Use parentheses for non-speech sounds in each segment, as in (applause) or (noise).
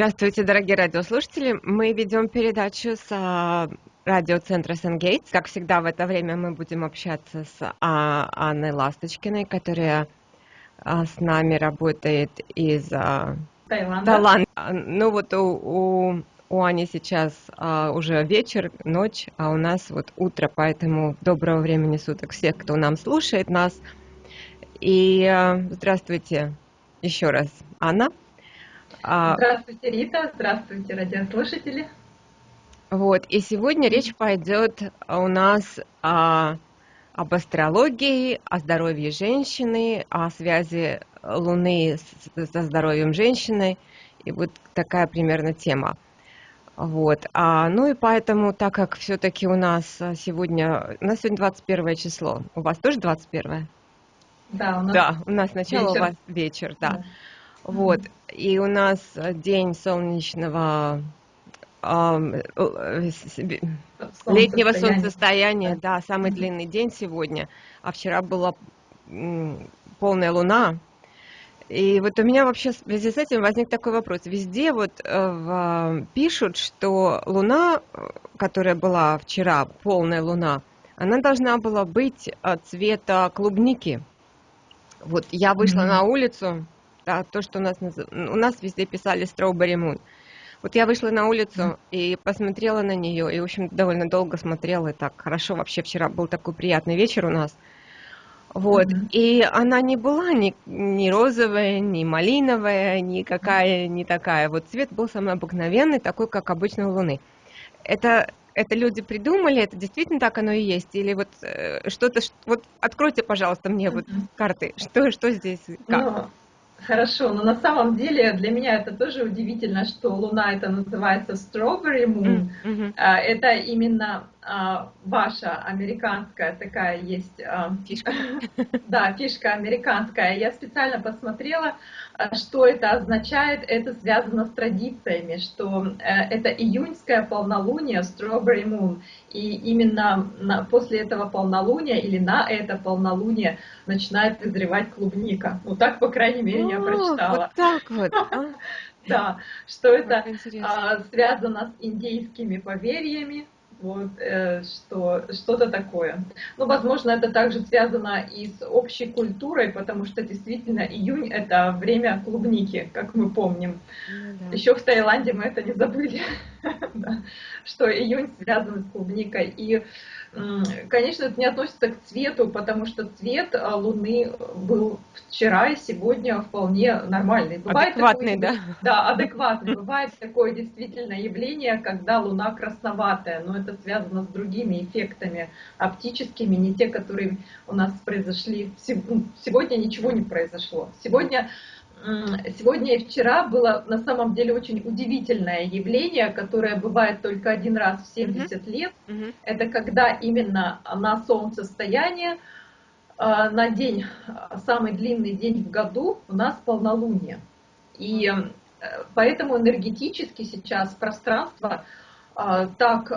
Здравствуйте, дорогие радиослушатели. Мы ведем передачу с а, радиоцентра Сенгейтс. Как всегда, в это время мы будем общаться с а, Анной Ласточкиной, которая а, с нами работает из Таиланда. А, Ну вот у, у, у Ани сейчас а, уже вечер, ночь, а у нас вот утро, поэтому доброго времени суток всех, кто нам слушает нас. И а, здравствуйте еще раз, Анна. А, Здравствуйте, Рита. Здравствуйте, радиослушатели. Вот, и сегодня речь пойдет у нас о, об астрологии, о здоровье женщины, о связи Луны с- со здоровьем женщины, и вот такая примерно тема. Вот, а, ну и поэтому, так как все-таки у нас а, сегодня, у нас сегодня 21 число, у вас тоже 21? Да, у нас Да, у нас сначала у вечер. вас вечер, да. Да. Вот, и у нас э, день солнечного э, э, летнего солнцестояния, Да. самый длинный день сегодня, а вчера была полная луна. И вот у меня вообще в связи с этим возник такой вопрос. Везде вот в- пишут, что луна, которая была вчера, полная луна, она должна была быть цвета клубники. Вот я вышла Мгм. на улицу, да, то, что у нас у нас везде писали strawberry moon. Вот я вышла на улицу и посмотрела на нее, и, в общем, довольно долго смотрела, и так хорошо вообще вчера был такой приятный вечер у нас. Вот, Мгм. и она не была ни, ни розовая, ни малиновая, никакая, не такая. Вот цвет был самый обыкновенный, такой, как обычно у Луны. Это, это люди придумали, это действительно так оно и есть? Или вот э, что-то, вот откройте, пожалуйста, мне вот Мгм. карты, что, что здесь, как? Ну, хорошо, но на самом деле для меня это тоже удивительно, что Луна это называется Strawberry Moon. Мгм. А, Это именно ваша американская такая есть а, Фишка. (laughs) Да, фишка американская. Я специально посмотрела, а, что это означает. Это связано с традициями, что э, это июньское полнолуние, Strawberry Moon. И именно после этого полнолуния или на это полнолуние начинает вызревать клубника. Ну так, по крайней мере, я О, прочитала. Вот так вот. (laughs) а? Да, что это а, связано с индейскими поверьями, вот, э, что что-то такое. Ну, возможно, это также связано и с общей культурой, потому что действительно июнь это время клубники, как мы помним. Ну да. Еще в Таиланде мы это не забыли, (laughs) что июнь связан с клубникой. И, конечно, это не относится к цвету, потому что цвет а, Луны был вчера и сегодня вполне нормальный. Бывает Адекватный, такое- да? (laughs) да, адекватный. Бывает такое действительно явление, когда Луна красноватая, но это связано с другими эффектами оптическими, не те, которые у нас произошли. Ну, Сегодня ничего не произошло. Сегодня, сегодня и вчера было на самом деле очень удивительное явление, которое бывает только один раз в 70 лет. Мгм. Это когда именно на солнцестояние, а, на день, самый длинный день в году, у нас полнолуние. И поэтому энергетически сейчас пространство а, так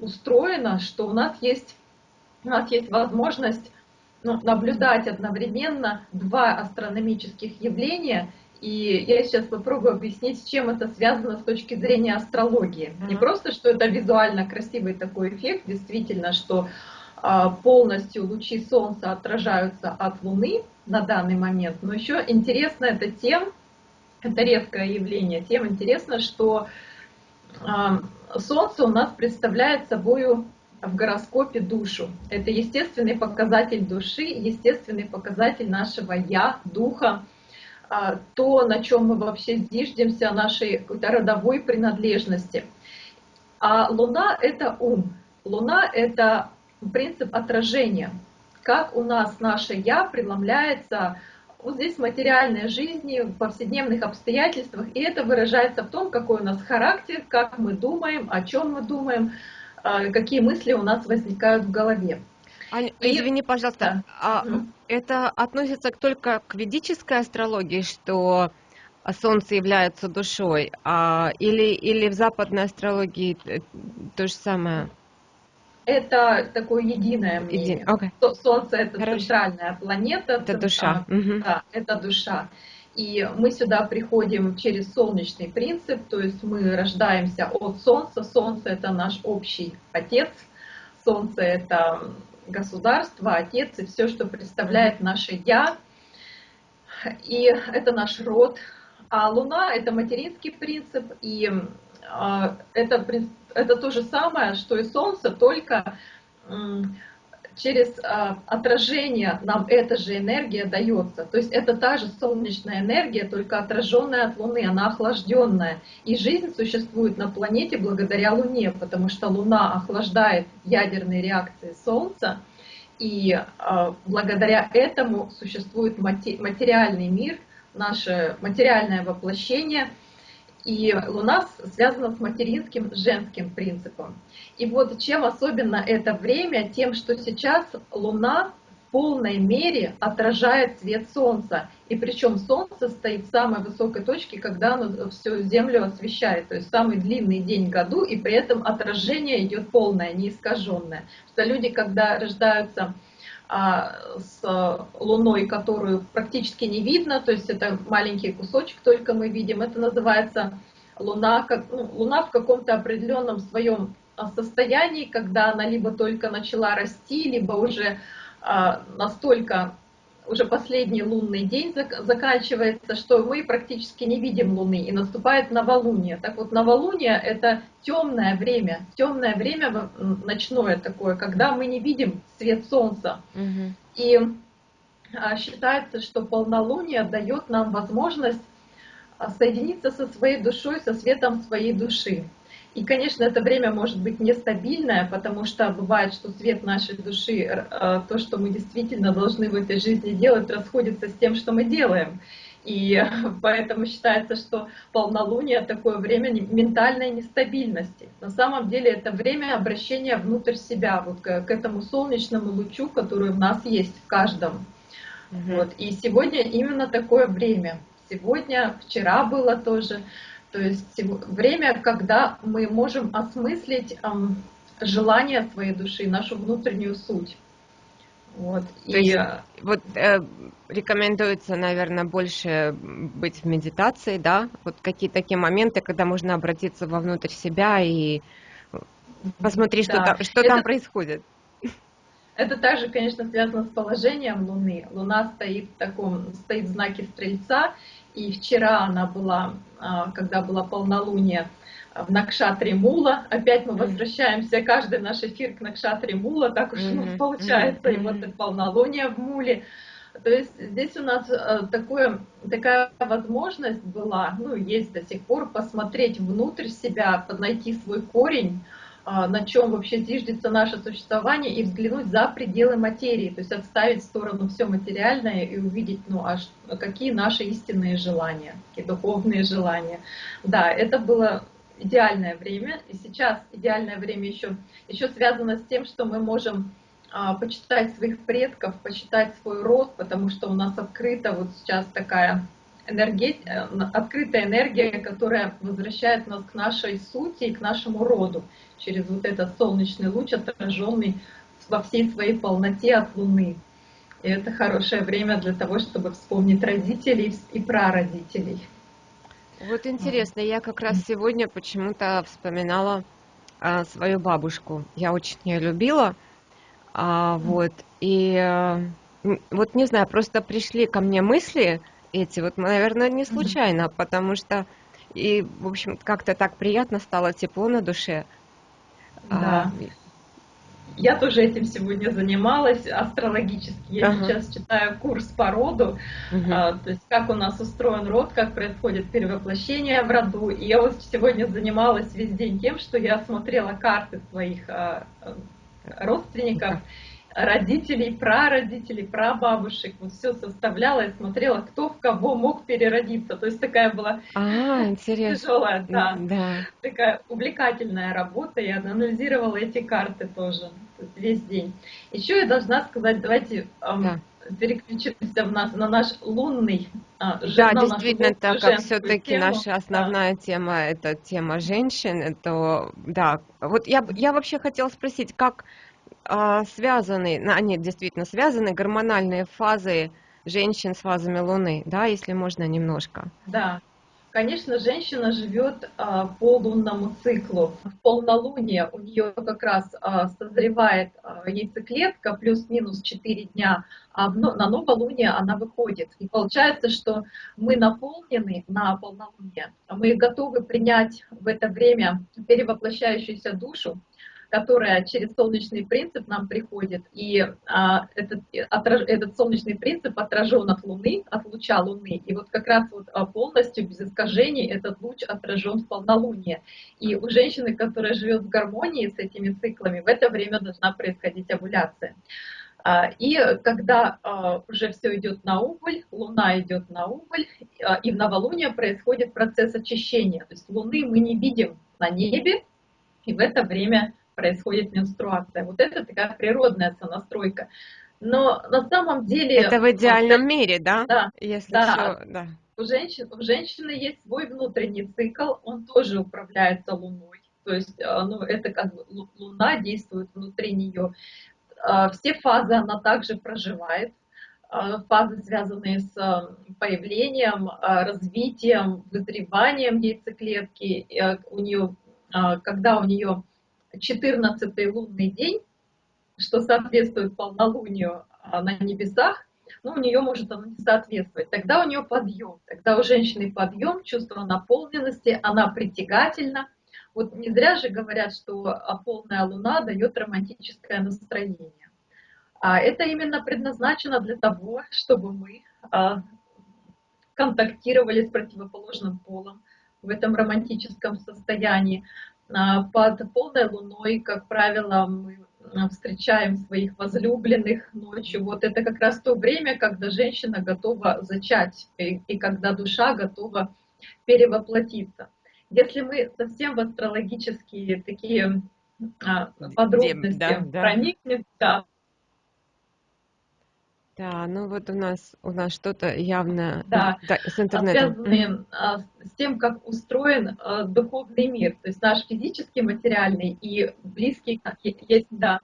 устроено, что у нас есть, у нас есть возможность ну, наблюдать одновременно два астрономических явления. И я сейчас попробую объяснить, с чем это связано с точки зрения астрологии. Не Мгм. просто, что это визуально красивый такой эффект, действительно, что а, полностью лучи Солнца отражаются от Луны на данный момент, но еще интересно это тем, это редкое явление, тем интересно, что а, Солнце у нас представляет собой в гороскопе душу. Это естественный показатель души, естественный показатель нашего я, духа, а, то, на чем мы вообще зиждемся, нашей родовой принадлежности. А Луна — это ум. Луна — это принцип отражения. Как у нас наше «я» преломляется вот здесь в материальной жизни, в повседневных обстоятельствах, и это выражается в том, какой у нас характер, как мы думаем, о чем мы думаем, какие мысли у нас возникают в голове. Ань, И- извини, пожалуйста, а Мгм. это относится только к ведической астрологии, что Солнце является душой, а, или, или в западной астрологии э, то же самое? Это такое единое мнение. окей. Со- Солнце это Хорошо. центральная планета. Это душа. а, Мгм. Да, это душа. И мы сюда приходим через солнечный принцип, то есть мы рождаемся от Солнца. Солнце это наш общий отец, Солнце это государство, отец и все, что представляет наше я. И это наш род. А Луна это материнский принцип, и а, это, это то же самое, что и Солнце, только через а, отражение нам эта же энергия дается. То есть это та же солнечная энергия, только отраженная от Луны, она охлажденная. И жизнь существует на планете благодаря Луне, потому что Луна охлаждает ядерные реакции Солнца, и э, благодаря этому существует материальный мир, наше материальное воплощение – и Луна связана с материнским женским принципом. И вот чем особенно это время, тем, что сейчас Луна в полной мере отражает свет Солнца. И причем Солнце стоит в самой высокой точке, когда оно всю Землю освещает. То есть самый длинный день в году, и при этом отражение идет полное, неискаженное. Что люди, когда рождаются с Луной, которую практически не видно, то есть это маленький кусочек только мы видим, это называется Луна, как, ну, Луна в каком-то определенном своем а, состоянии, когда она либо только начала расти, либо уже а, настолько уже последний лунный день заканчивается, что мы практически не видим Луны, и наступает новолуние. Так вот, новолуние — это темное время, темное время ночное такое, когда мы не видим свет Солнца. Угу. И а, считается, что полнолуние дает нам возможность а, соединиться со своей душой, со светом своей души. И, конечно, это время может быть нестабильное, потому что бывает, что свет нашей души, э, то, что мы действительно должны в этой жизни делать, расходится с тем, что мы делаем. И (laughs) поэтому считается, что полнолуние такое время ментальной нестабильности. На самом деле это время обращения внутрь себя, вот к, к этому солнечному лучу, который в нас есть в каждом. Угу. Вот. И сегодня именно такое время. Сегодня, вчера было тоже. То есть время, когда мы можем осмыслить желание своей души, нашу внутреннюю суть. Вот. То и есть, вот э, рекомендуется, наверное, больше быть в медитации, да? Вот какие такие моменты, когда можно обратиться вовнутрь себя и посмотреть, да. что, там, что Это... там происходит. Это также, конечно, связано с положением Луны. Луна стоит в таком, стоит в знаке Стрельца, и вчера она была, а, когда была полнолуние, в Накшатре Мула. Опять мы возвращаемся, каждый наш эфир к Накшатре Мула, так уж у нас получается, и вот это полнолуние в Муле. То есть здесь у нас а, такое, такая возможность была, ну, есть до сих пор, посмотреть внутрь себя, найти свой корень, на чем вообще зиждется наше существование, и взглянуть за пределы материи, то есть отставить в сторону все материальное и увидеть, ну, а какие наши истинные желания, какие духовные желания. Да, это было идеальное время, и сейчас идеальное время еще, еще связано с тем, что мы можем а, почитать своих предков, почитать свой род, потому что у нас открыта вот сейчас такая энергия, э, открытая энергия, которая возвращает нас к нашей сути и к нашему роду через вот этот солнечный луч, отраженный во всей своей полноте от Луны. И это хорошее время для того, чтобы вспомнить родителей и прародителей. Вот интересно, я как раз сегодня почему-то вспоминала а, свою бабушку. Я очень ее любила. А, вот, и а, вот не знаю, просто пришли ко мне мысли эти, вот, наверное, не случайно, потому что и, в общем, как-то так приятно стало тепло на душе. Да. А, я тоже этим сегодня занималась астрологически. Я ага. сейчас читаю курс по роду, угу. а, то есть как у нас устроен род, как происходит перевоплощение в роду. И я вот сегодня занималась весь день тем, что я смотрела карты своих а, родственников родителей, прародителей, прабабушек, вот все составляла и смотрела, кто в кого мог переродиться. То есть такая была а, тяжелая, да, да. такая увлекательная работа. Я анализировала эти карты тоже весь день. Еще я должна сказать, давайте да. переключимся в нас, на наш лунный журнал, Да, действительно, так как все-таки наша основная да. тема это тема женщин, то да. Вот я, я вообще хотела спросить, как связаны, они действительно связаны, гормональные фазы женщин с фазами Луны, да, если можно немножко. Да, Конечно, женщина живет а, по лунному циклу. В полнолуние у нее как раз а, созревает а, яйцеклетка плюс-минус 4 дня, а на новолуние она выходит. И получается, что мы наполнены на полнолуние, мы готовы принять в это время перевоплощающуюся душу, которая через солнечный принцип нам приходит, и а, этот, отраж, этот солнечный принцип отражен от Луны, от луча Луны, и вот как раз вот а, полностью, без искажений, этот луч отражен в полнолуние. И у женщины, которая живет в гармонии с этими циклами, в это время должна происходить овуляция. А, и когда а, уже все идет на убыль, Луна идет на убыль, и в новолуние происходит процесс очищения. То есть Луны мы не видим на небе, и в это время происходит менструация. Вот это такая природная сонастройка. Но на самом деле... Это в идеальном вот, мире, да? Да. Если да. Все, да. У, женщин, у женщины есть свой внутренний цикл, он тоже управляется Луной. То есть э, ну, это как Луна действует внутри нее. Э, все фазы она также проживает. Э, фазы, связанные с появлением, развитием, вызреванием яйцеклетки. У нее, когда у нее 14 лунный день, что соответствует полнолунию а, на небесах, ну, у нее может оно не соответствовать. Тогда у нее подъем, тогда у женщины подъем, чувство наполненности, она притягательна. Вот не зря же говорят, что а, полная луна дает романтическое настроение. А это именно предназначено для того, чтобы мы а, контактировали с противоположным полом в этом романтическом состоянии. А, под полной луной, как правило, мы а, встречаем своих возлюбленных ночью. Вот это как раз то время, когда женщина готова зачать и, и когда душа готова перевоплотиться. Если мы совсем в астрологические такие а, подробности да, да. проникнем, да, да, ну вот у нас у нас что-то явно да, да, с интернетом. Связанные а, с тем, как устроен а, духовный мир, то есть наш физический, материальный и близкий есть, да.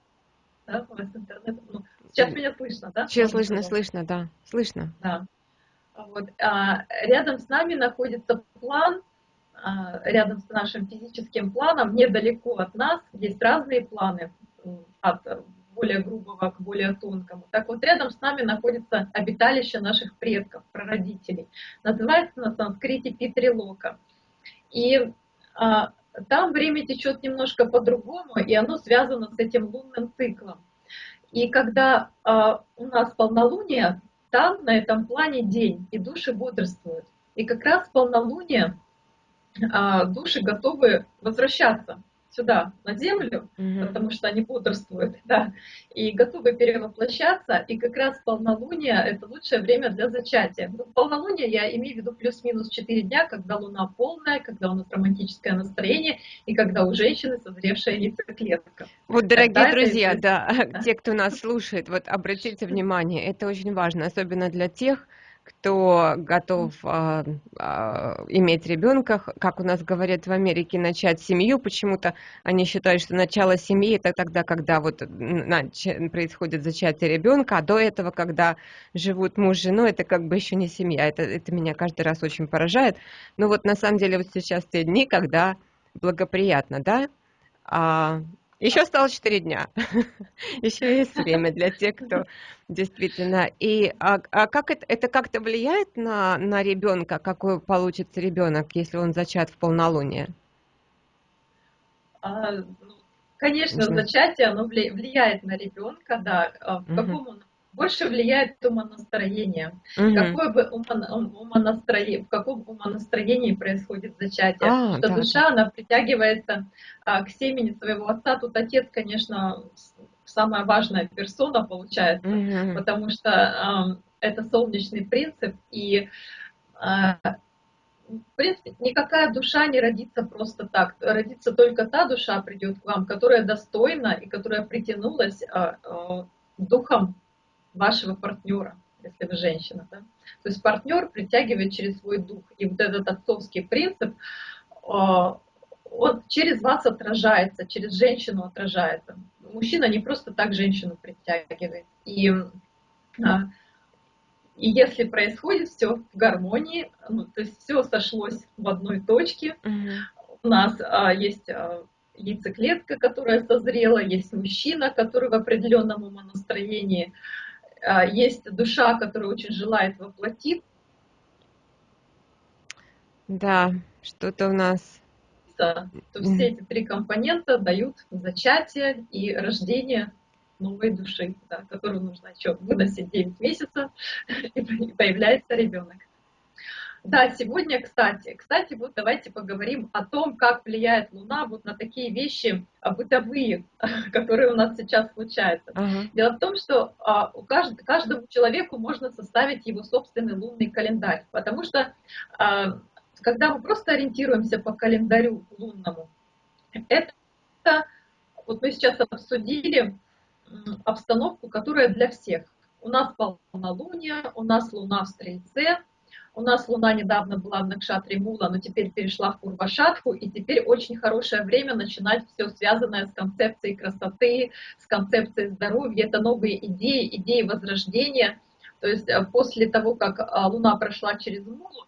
Да, у вас интернет. Ну, сейчас меня слышно, да? Сейчас слышно, слышно, да, слышно. Да. Вот. А, рядом с нами находится план, а, рядом с нашим физическим планом, недалеко от нас есть разные планы от более грубого к более тонкому. Так вот, рядом с нами находится обиталище наших предков, прародителей. Называется на санскрите Питрилока. И а, там время течет немножко по-другому, и оно связано с этим лунным циклом. И когда а, у нас полнолуние, там, на этом плане день, и души бодрствуют. И как раз полнолуние а, души готовы возвращаться сюда, на землю, угу. потому что они бодрствуют, (laughs) да, и готовы перевоплощаться, и как раз полнолуние — это лучшее время для зачатия. Ну, полнолуние я имею в виду плюс-минус 4 дня, когда луна полная, когда у нас романтическое настроение, и когда у женщины созревшая яйцеклетка. Вот, дорогие Тогда друзья, это... да, (laughs) те, кто нас слушает, вот обратите внимание, это очень важно, особенно для тех, кто готов а, а, иметь ребенка, как у нас говорят в Америке, начать семью. Почему-то они считают, что начало семьи это тогда, когда вот происходит зачатие ребенка, а до этого, когда живут муж с женой, это как бы еще не семья. Это, это меня каждый раз очень поражает. Но вот на самом деле вот сейчас те дни, когда благоприятно, да, а, еще осталось 4 дня. (laughs) Еще есть время для тех, кто действительно. И а, а как это, это как-то влияет на, на ребенка, какой получится ребенок, если он зачат в полнолуние? А, ну, конечно, зачатие оно влияет на ребенка, да. А в каком он больше влияет умонастроение. Угу. Какое бы умонастроение, в каком умонастроении происходит зачатие. А, что да, душа, да. она притягивается а, к семени своего отца. Тут отец, конечно, самая важная персона получается, угу. потому что а, это солнечный принцип, и а, в принципе, никакая душа не родится просто так. Родится только та душа придет к вам, которая достойна и которая притянулась а, а, духом вашего партнера, если вы женщина. Да? То есть партнер притягивает через свой дух. И вот этот отцовский принцип, а, он через вас отражается, через женщину отражается. Мужчина не просто так женщину притягивает. И а, И если происходит все в гармонии, ну, то есть все сошлось в одной точке, у нас а, есть а, яйцеклетка, которая созрела, есть мужчина, который в определенном умонастроении, а, есть душа, которая очень желает воплотить. Да, что-то у нас... То все эти три компонента дают зачатие и рождение новой души, да, которую нужно еще выносить 9 месяцев, (laughs) и появляется ребенок. Да, сегодня, кстати, кстати, вот давайте поговорим о том, как влияет Луна вот на такие вещи а, бытовые, (laughs) которые у нас сейчас случаются. Uh-huh. Дело в том, что а, у кажд, каждому человеку можно составить его собственный лунный календарь, потому что а, когда мы просто ориентируемся по календарю лунному, это вот мы сейчас обсудили обстановку, которая для всех. У нас полнолуние, у нас Луна в Стрельце, у нас Луна недавно была в Накшатре Мула, но теперь перешла в Пурвашатху, и теперь очень хорошее время начинать все связанное с концепцией красоты, с концепцией здоровья. Это новые идеи, идеи возрождения. То есть э, после того, как а, Луна прошла через Мулу,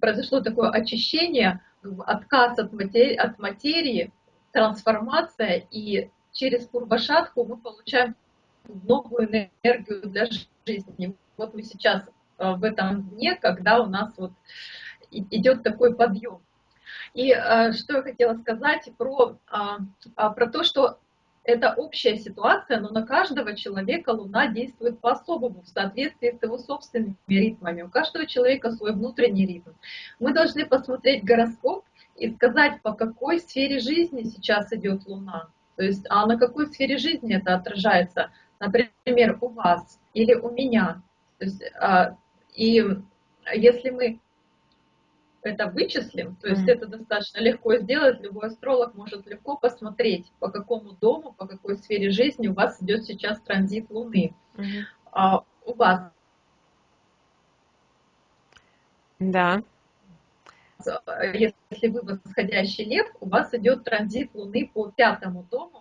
произошло такое очищение, отказ от материи, от материи трансформация, и через Пурвашатху мы получаем новую энергию для жизни. Вот мы сейчас э, в этом дне, когда у нас вот идет такой подъем. И э, что я хотела сказать про, а, а, про то, что это общая ситуация, но на каждого человека Луна действует по-особому, в соответствии с его собственными ритмами. У каждого человека свой внутренний ритм. Мы должны посмотреть гороскоп и сказать, по какой сфере жизни сейчас идет Луна. То есть, а на какой сфере жизни это отражается? Например, у вас или у меня. То есть, а, и если мы это вычислим, то есть mm-hmm. это достаточно легко сделать, любой астролог может легко посмотреть, по какому дому, по какой сфере жизни у вас идет сейчас транзит Луны. Mm-hmm. А, у вас. Да. Если вы восходящий лев, у вас идет транзит Луны по пятому дому,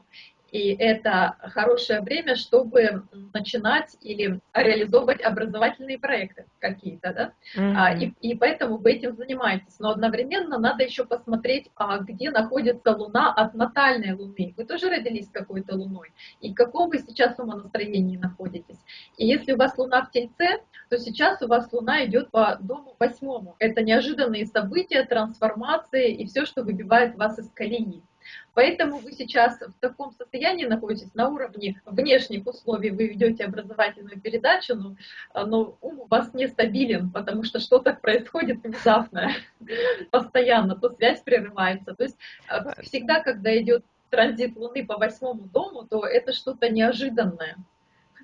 и это хорошее время, чтобы начинать или реализовывать образовательные проекты какие-то, да, mm-hmm. и, и поэтому вы этим занимаетесь. Но одновременно надо еще посмотреть, а где находится Луна от натальной Луны. Вы тоже родились какой-то Луной, и в каком вы сейчас умонастроении находитесь. И если у вас Луна в Тельце, то сейчас у вас Луна идет по дому восьмому. Это неожиданные события, трансформации и все, что выбивает вас из колеи. Поэтому вы сейчас в таком состоянии находитесь на уровне внешних условий, вы ведете образовательную передачу, но, но ум у вас нестабилен, потому что что-то происходит внезапно, (laughs) постоянно, то связь прерывается. То есть э, всегда, когда идет транзит Луны по восьмому дому, то это что-то неожиданное,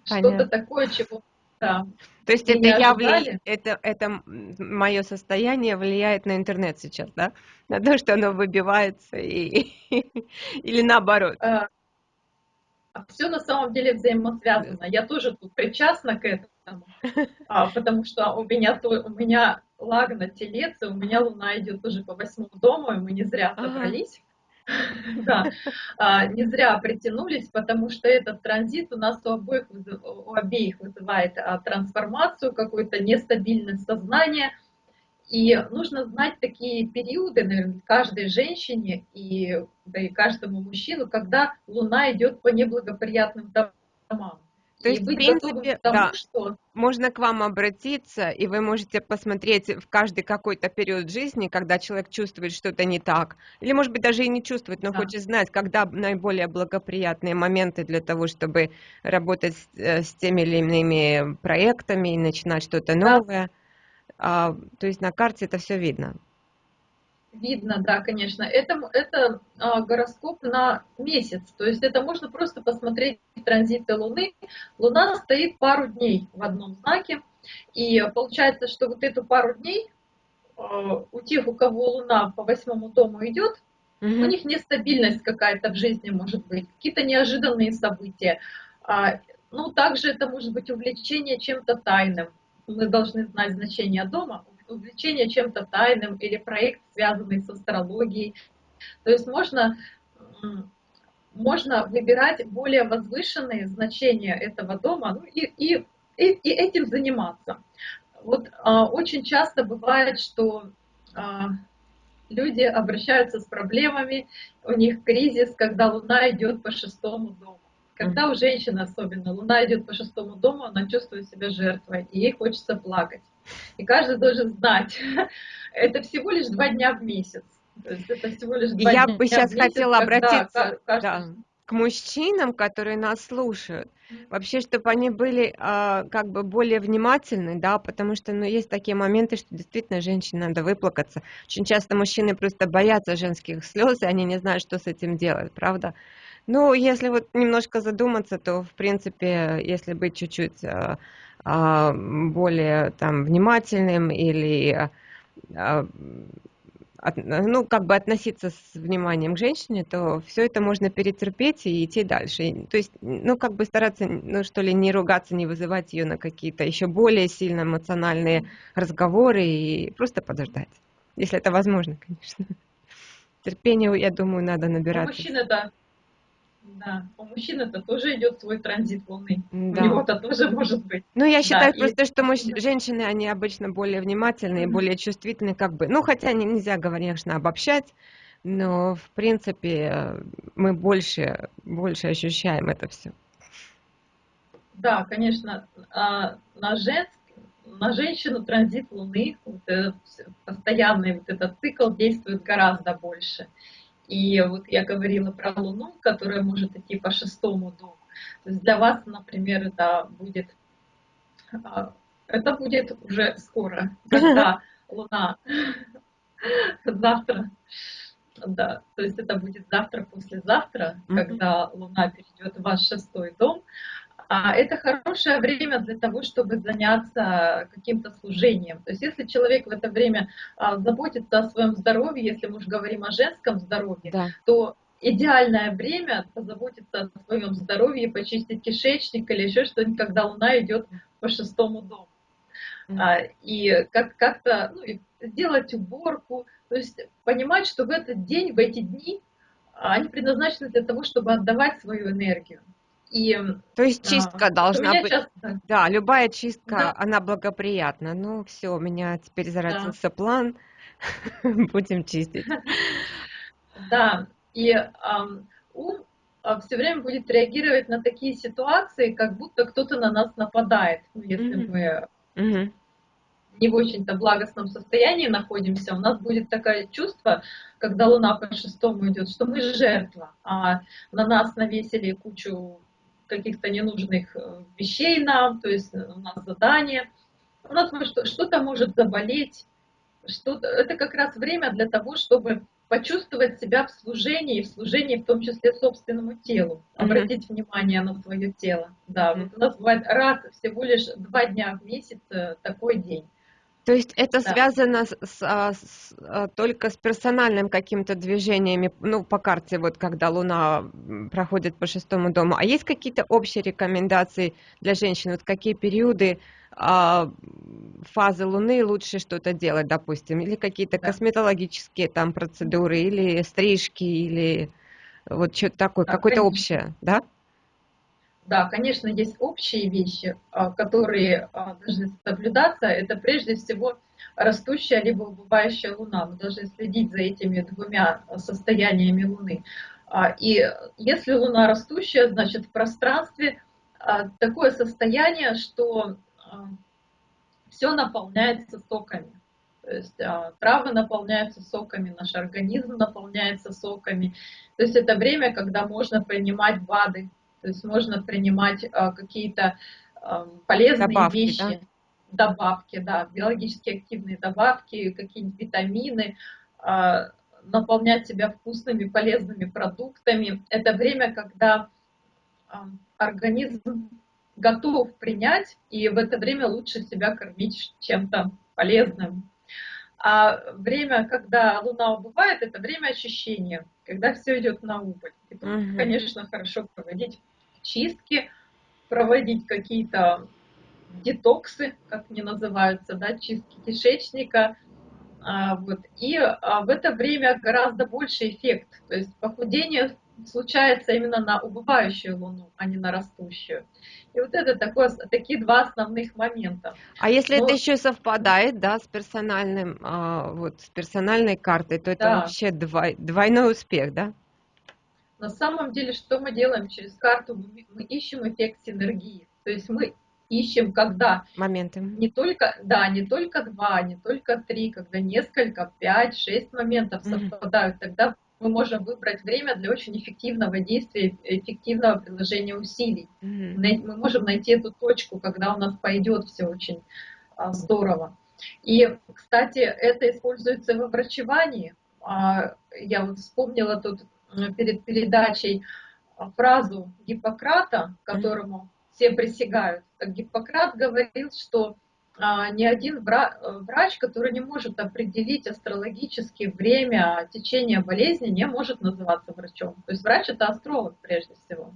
что-то такое, чего да. То есть это я вли... это, это мое состояние влияет на интернет сейчас, да? На то, что оно выбивается и... (laughs) или наоборот? А, Все на самом деле взаимосвязано. Я тоже тут причастна к этому, а, потому что у меня, то, у меня лагна телец, и у меня луна идет тоже по восьмому дому, и мы не зря собрались. (laughs) Да, а, не зря притянулись, потому что этот транзит у нас у обоих, у обеих вызывает а, трансформацию, какую-то нестабильность сознания. И нужно знать такие периоды, наверное, каждой женщине и, да и каждому мужчину, когда Луна идет по неблагоприятным домам. То есть, в принципе, тому, да, что... можно к вам обратиться, и вы можете посмотреть в каждый какой-то период жизни, когда человек чувствует что-то не так, или, может быть, даже и не чувствует, но да. хочет знать, когда наиболее благоприятные моменты для того, чтобы работать с, э, с теми или иными проектами и начинать что-то новое. Да. А, то есть на карте это все видно. Видно, да, конечно. Это, это а, гороскоп на месяц. То есть это можно просто посмотреть транзиты Луны. Луна стоит пару дней в одном знаке. И получается, что вот эту пару дней а, у тех, у кого Луна по восьмому дому идет, угу. у них нестабильность какая-то в жизни может быть, какие-то неожиданные события. А, ну, также это может быть увлечение чем-то тайным. Мы должны знать значение дома увлечение чем-то тайным или проект, связанный с астрологией. То есть можно, можно выбирать более возвышенные значения этого дома ну, и, и, и, и этим заниматься. Вот а, очень часто бывает, что а, люди обращаются с проблемами, у них кризис, когда Луна идет по шестому дому. Когда у женщины особенно Луна идет по шестому дому, она чувствует себя жертвой, и ей хочется плакать. И каждый должен знать, (laughs) это всего лишь два дня в месяц. Это всего лишь два Я дня бы сейчас месяц, хотела обратиться каждый... да, к мужчинам, которые нас слушают. Вообще, чтобы они были а, как бы более внимательны, да, потому что, ну, есть такие моменты, что действительно женщине надо выплакаться. Очень часто мужчины просто боятся женских слез, и они не знают, что с этим делать, правда? Ну, если вот немножко задуматься, то, в принципе, если быть чуть-чуть а, более там внимательным или а, от, ну, как бы относиться с вниманием к женщине, то все это можно перетерпеть и идти дальше. То есть, ну, как бы стараться, ну, что ли, не ругаться, не вызывать ее на какие-то еще более сильно эмоциональные разговоры и просто подождать. Если это возможно, конечно. Терпению, я думаю, надо набираться. мужчины, да, да, у мужчин это тоже идет свой транзит Луны. Да. У него-то тоже может быть. Ну, я считаю да, просто, и... что муж... женщины, они обычно более внимательные, mm-hmm. более чувствительные, как бы. Ну, хотя не, нельзя, конечно, обобщать, но, в принципе, мы больше, больше ощущаем это все. Да, конечно, а, на женск, на женщину транзит Луны, вот этот постоянный вот этот цикл действует гораздо больше. И вот я говорила про Луну, которая может идти по шестому дому. То есть для вас, например, это будет, а, это будет уже скоро, (laughs) когда Луна завтра, да, то есть это будет завтра, послезавтра, когда Луна перейдет в ваш шестой дом, это хорошее время для того, чтобы заняться каким-то служением. То есть если человек в это время а, заботится о своем здоровье, если мы уже говорим о женском здоровье, да. то идеальное время позаботиться о своем здоровье, почистить кишечник или еще что-нибудь, когда Луна идет по шестому дому. Mm-hmm. И как- как-то ну, сделать уборку, то есть понимать, что в этот день, в эти дни они предназначены для того, чтобы отдавать свою энергию. И, То есть чистка а, должна быть. Часто... Да, любая чистка, да. она благоприятна. Ну, все, у меня теперь зародился да. план. (laughs) Будем чистить. (laughs) Да, и ум а, все время будет реагировать на такие ситуации, как будто кто-то на нас нападает. Ну, если mm-hmm. мы mm-hmm. не в очень-то благостном состоянии находимся, у нас будет такое чувство, когда Луна по шестому идет, что мы жертва, а на нас навесили кучу каких-то ненужных э, вещей нам, то есть у нас задание, у нас что-то может заболеть, что это как раз время для того, чтобы почувствовать себя в служении, в служении в том числе собственному телу, обратить mm-hmm. внимание на свое тело. Да, mm-hmm. вот у нас бывает раз всего лишь два дня в месяц э, такой день. То есть это да. связано с, с, а, с, а, только с персональным каким-то движениями, ну, по карте, вот когда Луна проходит по шестому дому. А есть какие-то общие рекомендации для женщин? Вот какие периоды а, фазы Луны лучше что-то делать, допустим? Или какие-то да. косметологические там процедуры, или стрижки, или вот что-то такое, да, какое-то общее, да? Да, конечно, есть общие вещи, а, которые а, должны соблюдаться. Это прежде всего растущая либо убывающая Луна. Мы должны следить за этими двумя состояниями Луны. А, и если Луна растущая, значит в пространстве такое состояние, что все наполняется соками. То есть травы наполняются соками, наш организм наполняется соками. То есть это время, когда можно принимать БАДы, то есть можно принимать а, какие-то полезные добавки, вещи, да? добавки, да, биологически активные добавки, какие-нибудь витамины, а, наполнять себя вкусными, полезными продуктами. Это время, когда организм готов принять, и в это время лучше себя кормить чем-то полезным. А время, когда Луна убывает, это время очищения, когда все идет на убыль. И тут, угу. конечно, хорошо проводить чистки, проводить какие-то детоксы, как они называются, да, чистки кишечника. А, вот. И а, в это время гораздо больше эффект. То есть похудение случается именно на убывающую Луну, а не на растущую. И вот это такое, такие два основных момента. А если Но... это еще совпадает, да, с персональным, а, вот, с персональной картой, то это да. вообще двой, двойной успех, да? На самом деле, что мы делаем через карту? Мы, ищем эффект синергии. То есть мы ищем, когда моменты. Не только, да, не только два, не только три, когда несколько, пять, шесть моментов совпадают, mm-hmm. тогда мы можем выбрать время для очень эффективного действия, эффективного приложения усилий. Mm-hmm. Мы можем найти эту точку, когда у нас пойдет все очень а, здорово. И, кстати, это используется в врачевании. А, я вот вспомнила тут перед передачей фразу Гиппократа, которому все присягают. Гиппократ говорил, что а, ни один врач, который не может определить астрологически время течения болезни, не может называться врачом. То есть врач это астролог прежде всего.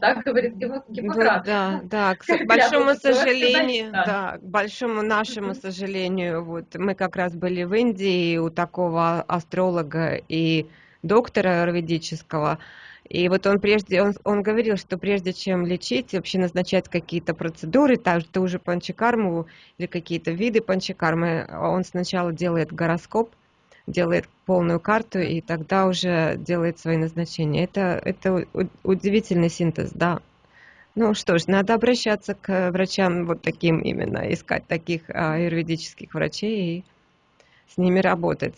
Так говорит Гиппократ. Да, да, к (laughs) большому сожалению, да, к большому нашему сожалению, вот мы как раз были в Индии у такого астролога и доктора аюрведического, и вот он прежде, он, он говорил, что прежде чем лечить, вообще назначать какие-то процедуры, так, ту же панчакарму или какие-то виды панчакармы, он сначала делает гороскоп, делает полную карту и тогда уже делает свои назначения. Это, это удивительный синтез, да. Ну что ж, надо обращаться к врачам вот таким именно, искать таких а, юридических врачей и с ними работать.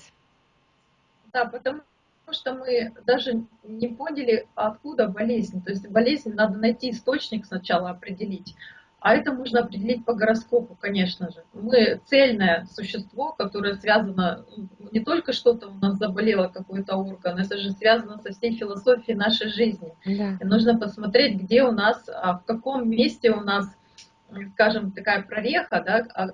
Да, потому что мы даже не поняли, откуда болезнь. То есть болезнь надо найти источник сначала определить. А это можно определить по гороскопу, конечно же. Мы цельное существо, которое связано, не только что-то у нас заболело, какой-то орган, это же связано со всей философией нашей жизни. Да. И нужно посмотреть, где у нас, а, в каком месте у нас скажем, такая прореха, да, а,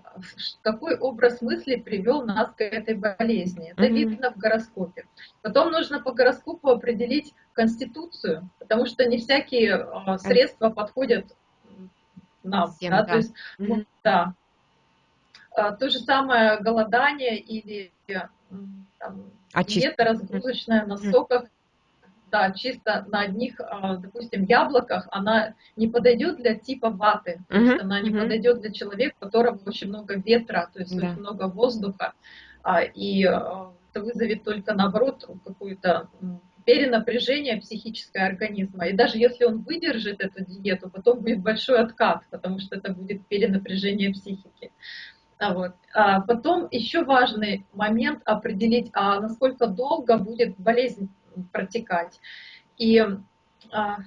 какой образ мысли привел нас к этой болезни. Это mm-hmm. видно в гороскопе. Потом нужно по гороскопу определить конституцию, потому что не всякие а, средства подходят нам. Всем, да, да. То есть, mm-hmm. да. А, то же самое голодание или там, диета разгрузочная на соках да, чисто на одних, а, допустим, яблоках, она не подойдет для типа ваты, то есть она не подойдет для человека, у которого очень много ветра, то есть да. очень много воздуха, а, и а, это вызовет только наоборот какую-то перенапряжение психическое организма. И даже если он выдержит эту диету, потом будет большой откат, потому что это будет перенапряжение психики. А вот. А потом еще важный момент определить, а насколько долго будет болезнь протекать. И а,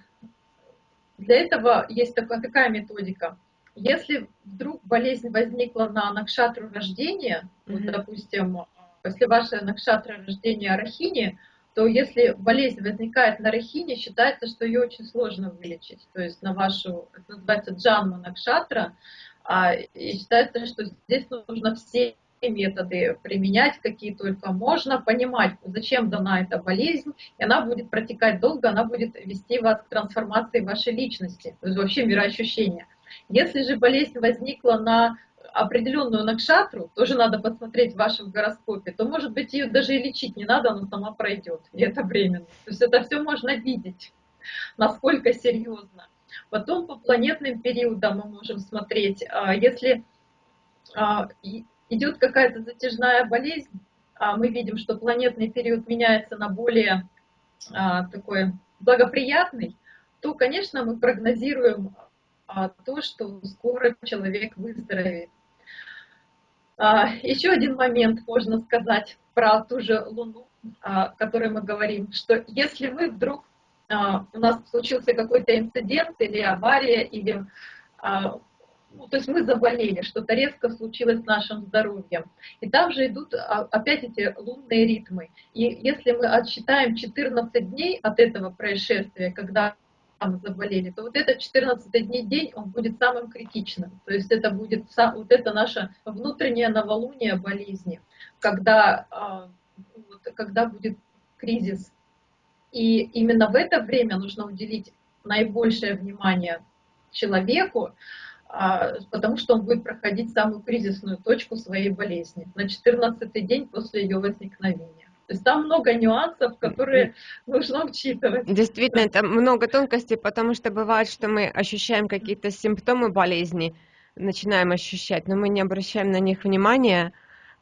для этого есть такая, такая методика. Если вдруг болезнь возникла на накшатру рождения, mm-hmm. вот, допустим, если ваше накшатра рождения Рахини, то если болезнь возникает на Рахине, считается, что ее очень сложно вылечить. То есть на вашу, это называется джанма накшатра, а, и считается, что здесь нужно все методы применять, какие только можно, понимать, зачем дана эта болезнь, и она будет протекать долго, она будет вести вас к трансформации вашей личности, то есть вообще мироощущения. Если же болезнь возникла на определенную накшатру, тоже надо посмотреть в вашем гороскопе, то, может быть, ее даже и лечить не надо, она сама пройдет, и это временно. То есть это все можно видеть, насколько серьезно. Потом по планетным периодам мы можем смотреть, а, если а, идет какая-то затяжная болезнь, а мы видим, что планетный период меняется на более а, такой благоприятный, то, конечно, мы прогнозируем а, то, что скоро человек выздоровеет. А, еще один момент можно сказать про ту же Луну, а, о которой мы говорим, что если мы вдруг а, у нас случился какой-то инцидент или авария, или а, ну, то есть мы заболели, что-то резко случилось с нашим здоровьем. И там же идут а, опять эти лунные ритмы. И если мы отсчитаем 14 дней от этого происшествия, когда мы заболели, то вот этот 14 дней день, он будет самым критичным. То есть это будет вот это наше внутреннее новолуние болезни, когда, а, когда будет кризис. И именно в это время нужно уделить наибольшее внимание человеку, потому что он будет проходить самую кризисную точку своей болезни на 14 день после ее возникновения. То есть там много нюансов, которые нужно учитывать. Действительно, это много тонкостей, потому что бывает, что мы ощущаем какие-то симптомы болезни, начинаем ощущать, но мы не обращаем на них внимания,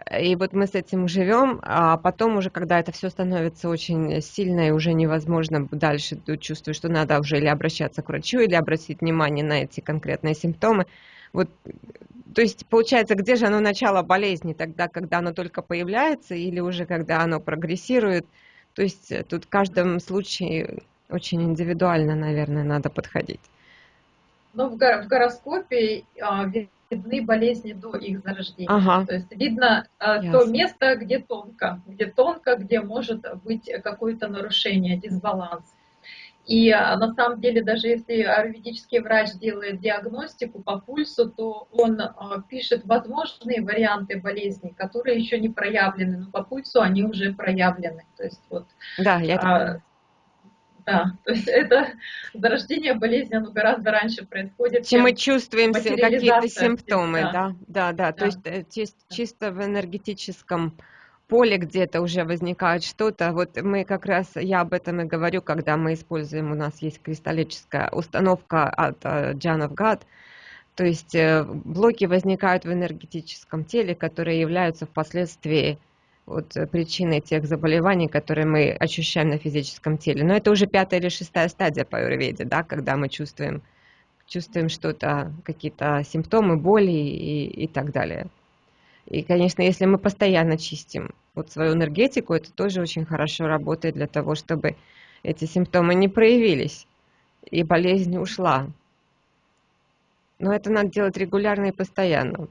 и вот мы с этим живем, а потом уже, когда это все становится очень сильно и уже невозможно дальше, ты чувствуешь, что надо уже или обращаться к врачу, или обратить внимание на эти конкретные симптомы. Вот, то есть, получается, где же оно начало болезни? Тогда, когда оно только появляется, или уже когда оно прогрессирует? То есть, э, тут в каждом случае очень индивидуально, наверное, надо подходить. Ну, в гороскопе а, видны болезни до их зарождения. Ага. То есть видно э, то место, где тонко, где тонко, где может быть какое-то нарушение, дисбаланс. И э, на самом деле, даже если аюрведический врач делает диагностику по пульсу, то он э, пишет возможные варианты болезни, которые еще не проявлены, но по пульсу они уже проявлены. То есть вот, да, я это да, то есть это зарождение болезни, оно гораздо раньше происходит. Чем мы чувствуем какие-то симптомы, да, да, да, да. То есть э, чисто в энергетическом поле где-то уже возникает что-то. Вот мы как раз, я об этом и говорю, когда мы используем, у нас есть кристаллическая установка от John of God, то есть э, блоки возникают в энергетическом теле, которые являются впоследствии вот э, причины тех заболеваний, которые мы ощущаем на физическом теле. Но это уже пятая или шестая стадия по аюрведе, да, когда мы чувствуем, чувствуем что-то, какие-то симптомы, боли и, и так далее. И, конечно, если мы постоянно чистим вот свою энергетику, это тоже очень хорошо работает для того, чтобы эти симптомы не проявились и болезнь ушла. Но это надо делать регулярно и постоянно.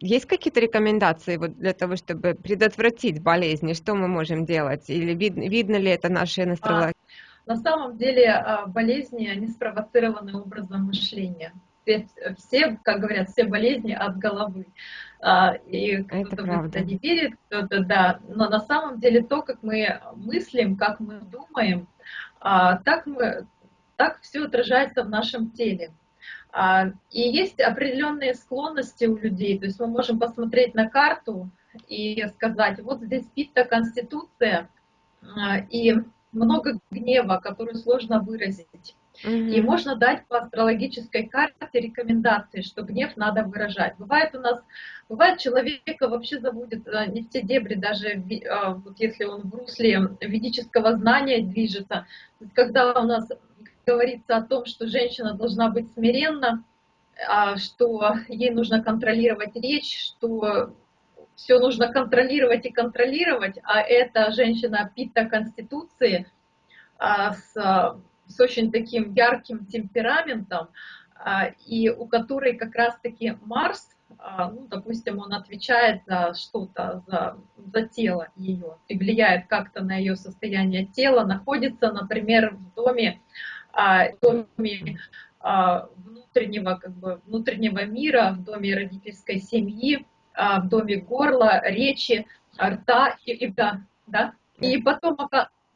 Есть какие-то рекомендации вот для того, чтобы предотвратить болезни? Что мы можем делать? Или вид, видно ли это настроение? А, на самом деле а, болезни, они спровоцированы образом мышления. Все, как говорят, все болезни от головы. А, и кто-то в это не верит, кто-то да. Но на самом деле то, как мы мыслим, как мы думаем, так, мы, так все отражается в нашем теле. А, и есть определенные склонности у людей, то есть мы можем посмотреть на карту и сказать, вот здесь питта конституция, а, и много гнева, который сложно выразить. И можно дать по астрологической карте рекомендации, что гнев надо выражать. Бывает у нас, бывает человека вообще забудет а, не все дебри, даже вот если он в русле ведического знания движется. Когда у нас говорится о том, что женщина должна быть смиренна, а, что ей нужно контролировать речь, что все нужно контролировать и контролировать, а эта женщина пита Конституции а, с, с очень таким ярким темпераментом, а, и у которой как раз-таки Марс, ну, допустим, он отвечает за что-то, за, за тело ее, и влияет как-то на ее состояние тела, находится, например, в доме а, в доме а, внутреннего, как бы, внутреннего мира, в доме родительской семьи, а, в доме горла, речи, рта и, и да, да. И потом,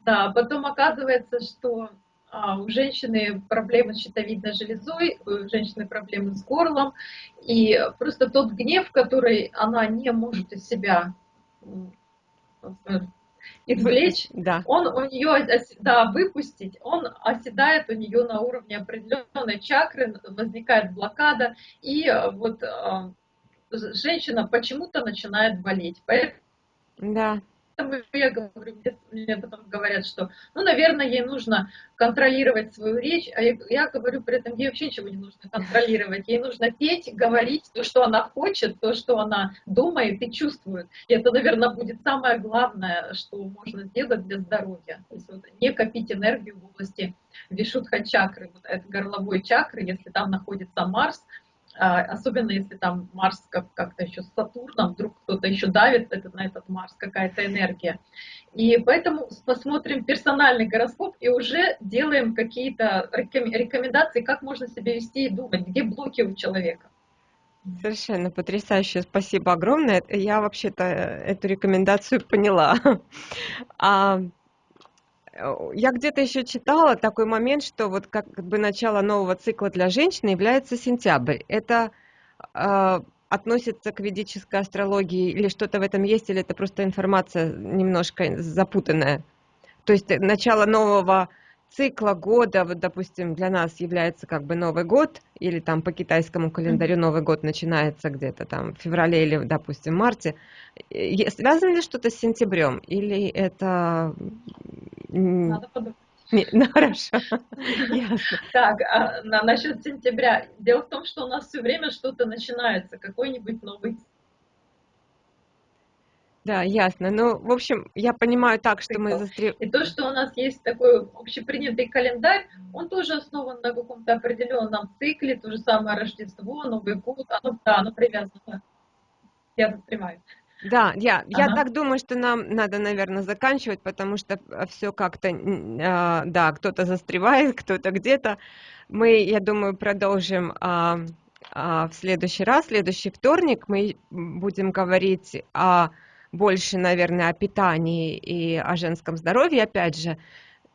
да, потом оказывается, что у женщины проблемы с щитовидной железой, у женщины проблемы с горлом, и просто тот гнев, который она не может из себя извлечь, да. он у нее, да, выпустить, он оседает у нее на уровне определенной чакры, возникает блокада, и вот э, женщина почему-то начинает болеть. Поэтому да поэтому я говорю, мне потом говорят, что, ну, наверное, ей нужно контролировать свою речь, а я, я говорю при этом, ей вообще ничего не нужно контролировать, ей нужно петь, говорить то, что она хочет, то, что она думает и чувствует. И это, наверное, будет самое главное, что можно сделать для здоровья. То есть вот, не копить энергию в области вишудха чакры, вот это горловой чакры, если там находится Марс, особенно если там Марс как- как-то еще с Сатурном, вдруг кто-то еще давит этот, на этот Марс, какая-то энергия. И поэтому посмотрим персональный гороскоп и уже делаем какие-то рекомендации, как можно себя вести и думать, где блоки у человека. Совершенно потрясающе, спасибо огромное. Я вообще-то эту рекомендацию поняла. (laughs) А я где-то еще читала такой момент, что вот как бы начало нового цикла для женщины является сентябрь. Это э, относится к ведической астрологии, или что-то в этом есть, или это просто информация немножко запутанная? То есть начало нового цикла года, вот, допустим, для нас является как бы Новый год, или там по китайскому календарю Новый год начинается где-то там в феврале или, допустим, марте. Связано ли что-то с сентябрем, или это... Надо подумать. ну хорошо, (laughs) ясно. Так, а на, насчет сентября. Дело в том, что у нас все время что-то начинается, какой-нибудь новый да, ясно. Ну, в общем, я понимаю так, что мы застрев... И то, что у нас есть такой общепринятый календарь, он тоже основан на каком-то определенном цикле, то же самое Рождество, Новый год, оно, да, оно привязано. Я застреваю. Да, я, ага. я так думаю, что нам надо, наверное, заканчивать, потому что все как-то, э, да, кто-то застревает, кто-то где-то. Мы, я думаю, продолжим э, э, в следующий раз, следующий вторник мы будем говорить о больше, наверное, о питании и о женском здоровье, опять же,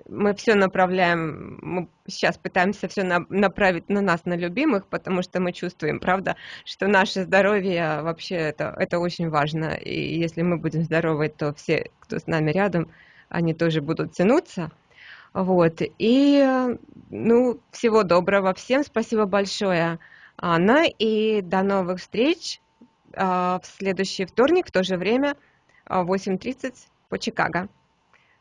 мы все направляем, мы сейчас пытаемся все на, направить на нас, на любимых, потому что мы чувствуем, правда, что наше здоровье вообще это, это очень важно. И если мы будем здоровы, то все, кто с нами рядом, они тоже будут тянуться. Вот. И, ну, всего доброго всем. Спасибо большое, Анна. И до новых встреч. А, в следующий вторник в то же время 8.30 а, по Чикаго.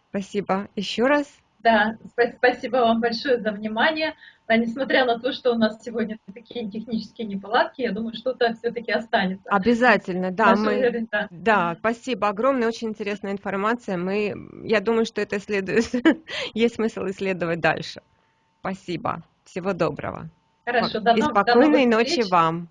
Спасибо еще раз. Да, спасибо вам большое за внимание. А несмотря на то, что у нас сегодня такие технические неполадки, я думаю, что-то все-таки останется. Обязательно, да. Мы, да. да, спасибо огромное, очень интересная информация. Мы, я думаю, что это следует, (laughs) есть смысл исследовать дальше. Спасибо. Всего доброго. Хорошо, до И спокойной ночи вам.